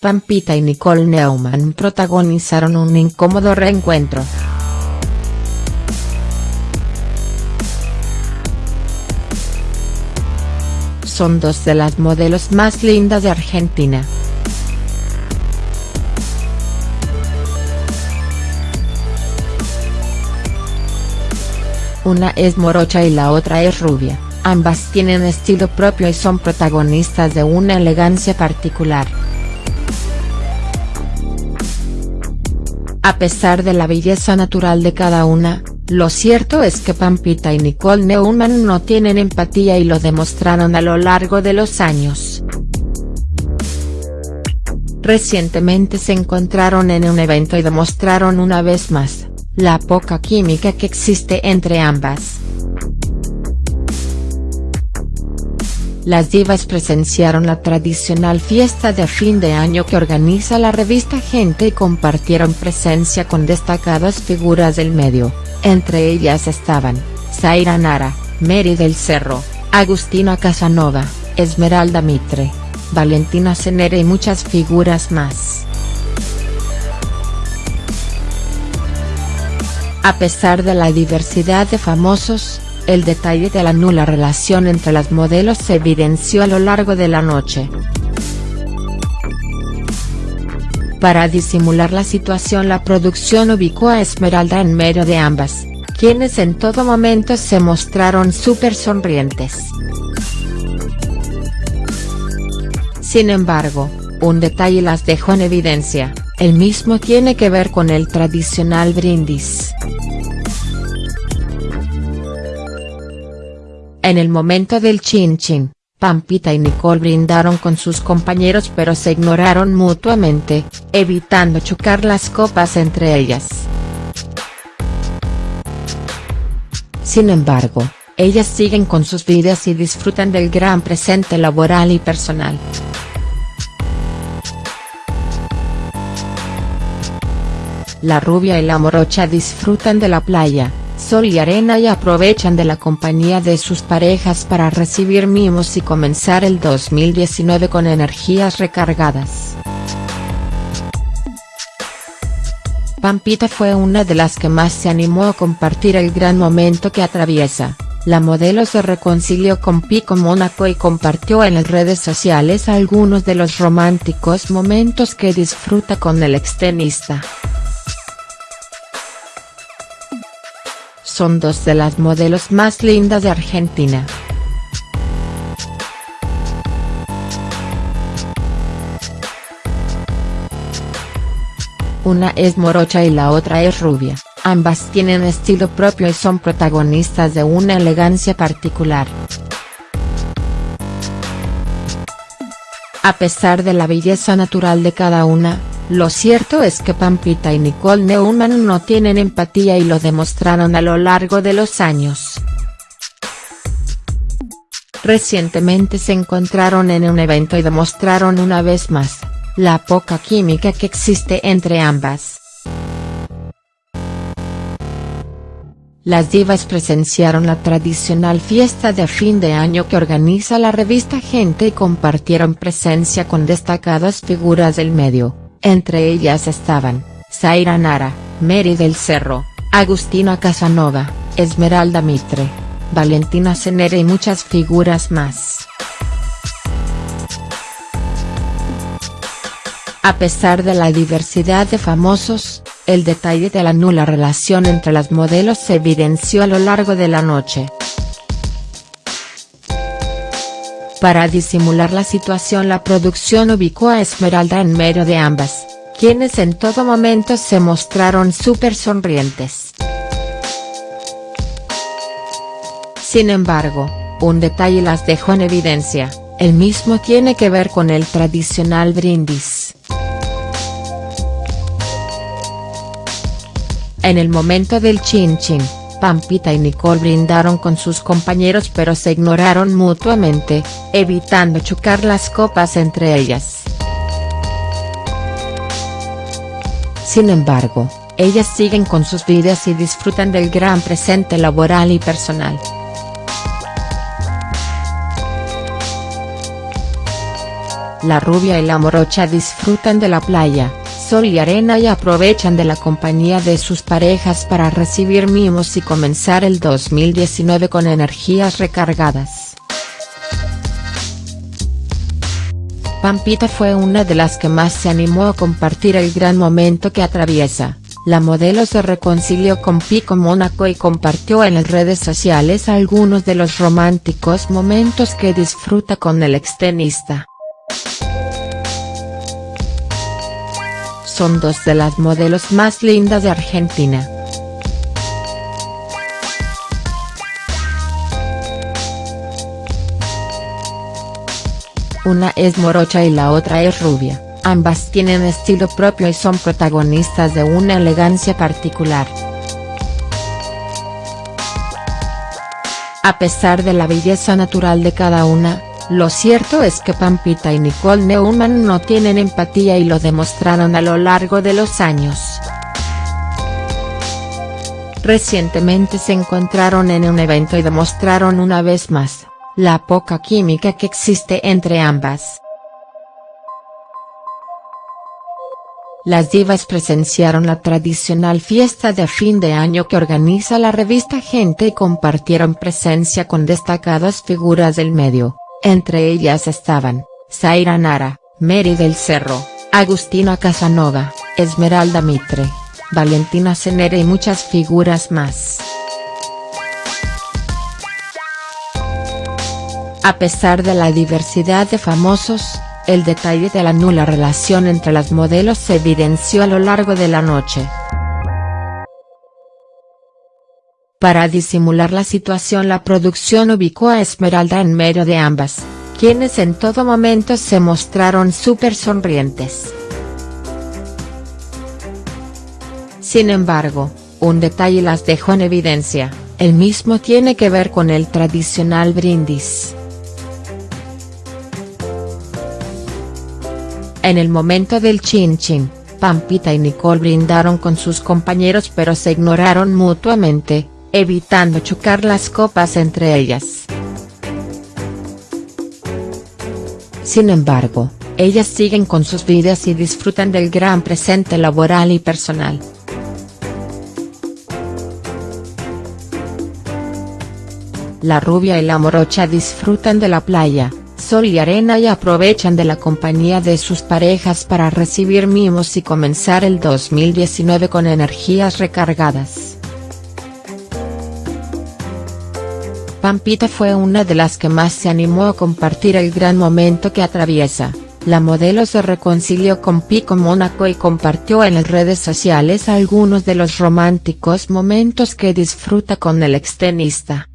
Pampita y Nicole Neumann protagonizaron un incómodo reencuentro. Son dos de las modelos más lindas de Argentina. Una es morocha y la otra es rubia, ambas tienen estilo propio y son protagonistas de una elegancia particular. A pesar de la belleza natural de cada una, lo cierto es que Pampita y Nicole Neumann no tienen empatía y lo demostraron a lo largo de los años. Recientemente se encontraron en un evento y demostraron una vez más, la poca química que existe entre ambas. Las divas presenciaron la tradicional fiesta de fin de año que organiza la revista Gente y compartieron presencia con destacadas figuras del medio, entre ellas estaban, Zaira Nara, Mary del Cerro, Agustina Casanova, Esmeralda Mitre, Valentina Cenere y muchas figuras más. A pesar de la diversidad de famosos, el detalle de la nula relación entre las modelos se evidenció a lo largo de la noche. Para disimular la situación la producción ubicó a Esmeralda en medio de ambas, quienes en todo momento se mostraron súper sonrientes. Sin embargo, un detalle las dejó en evidencia, el mismo tiene que ver con el tradicional brindis. En el momento del chin chin, Pampita y Nicole brindaron con sus compañeros pero se ignoraron mutuamente, evitando chocar las copas entre ellas. Sin embargo, ellas siguen con sus vidas y disfrutan del gran presente laboral y personal. La rubia y la morocha disfrutan de la playa, sol y arena y aprovechan de la compañía de sus parejas para recibir mimos y comenzar el 2019 con energías recargadas. Pampita fue una de las que más se animó a compartir el gran momento que atraviesa, la modelo se reconcilió con Pico Mónaco y compartió en las redes sociales algunos de los románticos momentos que disfruta con el extenista. Son dos de las modelos más lindas de Argentina. Una es morocha y la otra es rubia, ambas tienen estilo propio y son protagonistas de una elegancia particular. A pesar de la belleza natural de cada una, lo cierto es que Pampita y Nicole Neumann no tienen empatía y lo demostraron a lo largo de los años. Recientemente se encontraron en un evento y demostraron una vez más, la poca química que existe entre ambas. Las divas presenciaron la tradicional fiesta de fin de año que organiza la revista Gente y compartieron presencia con destacadas figuras del medio entre ellas estaban, Zaira Nara, Mary del Cerro, Agustina Casanova, Esmeralda Mitre, Valentina Cenere y muchas figuras más. A pesar de la diversidad de famosos, el detalle de la nula relación entre las modelos se evidenció a lo largo de la noche. Para disimular la situación la producción ubicó a Esmeralda en medio de ambas, quienes en todo momento se mostraron súper sonrientes. Sin embargo, un detalle las dejó en evidencia, el mismo tiene que ver con el tradicional brindis. En el momento del chin chin, Pampita y Nicole brindaron con sus compañeros pero se ignoraron mutuamente, evitando chocar las copas entre ellas. Sin embargo, ellas siguen con sus vidas y disfrutan del gran presente laboral y personal. La rubia y la morocha disfrutan de la playa, sol y arena y aprovechan de la compañía de sus parejas para recibir mimos y comenzar el 2019 con energías recargadas. Pampita fue una de las que más se animó a compartir el gran momento que atraviesa. La modelo se reconcilió con Pico Mónaco y compartió en las redes sociales algunos de los románticos momentos que disfruta con el extenista. Son dos de las modelos más lindas de Argentina. Una es morocha y la otra es rubia, ambas tienen estilo propio y son protagonistas de una elegancia particular. A pesar de la belleza natural de cada una, lo cierto es que Pampita y Nicole Neumann no tienen empatía y lo demostraron a lo largo de los años. Recientemente se encontraron en un evento y demostraron una vez más, la poca química que existe entre ambas. Las divas presenciaron la tradicional fiesta de fin de año que organiza la revista Gente y compartieron presencia con destacadas figuras del medio. Entre ellas estaban, Zaira Nara, Mary del Cerro, Agustina Casanova, Esmeralda Mitre, Valentina Cenere y muchas figuras más. A pesar de la diversidad de famosos, el detalle de la nula relación entre las modelos se evidenció a lo largo de la noche. Para disimular la situación la producción ubicó a Esmeralda en medio de ambas, quienes en todo momento se mostraron súper sonrientes. Sin embargo, un detalle las dejó en evidencia, el mismo tiene que ver con el tradicional brindis. En el momento del chin chin, Pampita y Nicole brindaron con sus compañeros pero se ignoraron mutuamente, evitando chocar las copas entre ellas. Sin embargo, ellas siguen con sus vidas y disfrutan del gran presente laboral y personal. La rubia y la morocha disfrutan de la playa, sol y arena y aprovechan de la compañía de sus parejas para recibir mimos y comenzar el 2019 con energías recargadas. Pampita fue una de las que más se animó a compartir el gran momento que atraviesa. La modelo se reconcilió con Pico Mónaco y compartió en las redes sociales algunos de los románticos momentos que disfruta con el extenista.